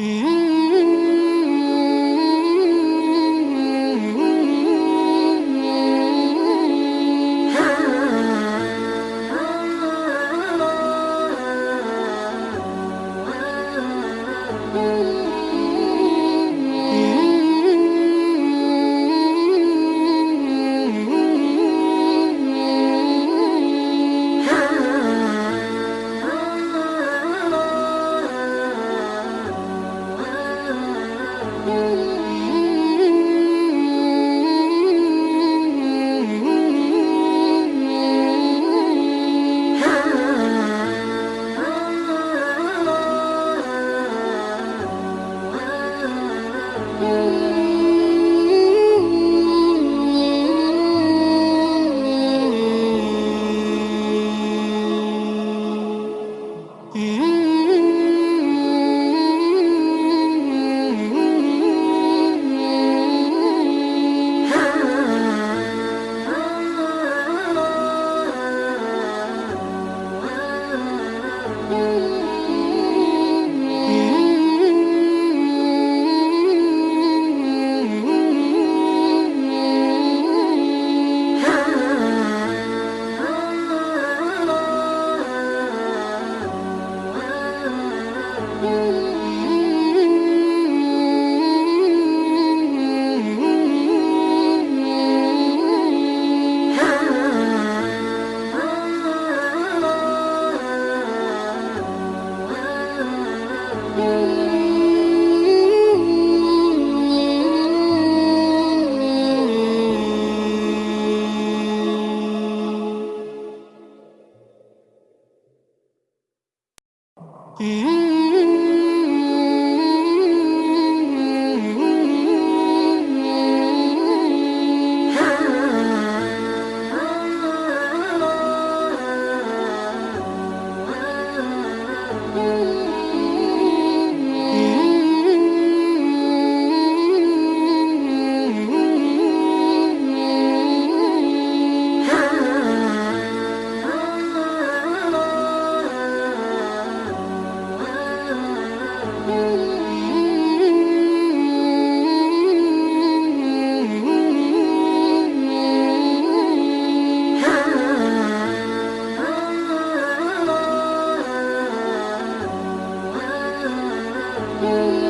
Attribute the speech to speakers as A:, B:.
A: Mm-hmm. you. you. Mm-hmm. you.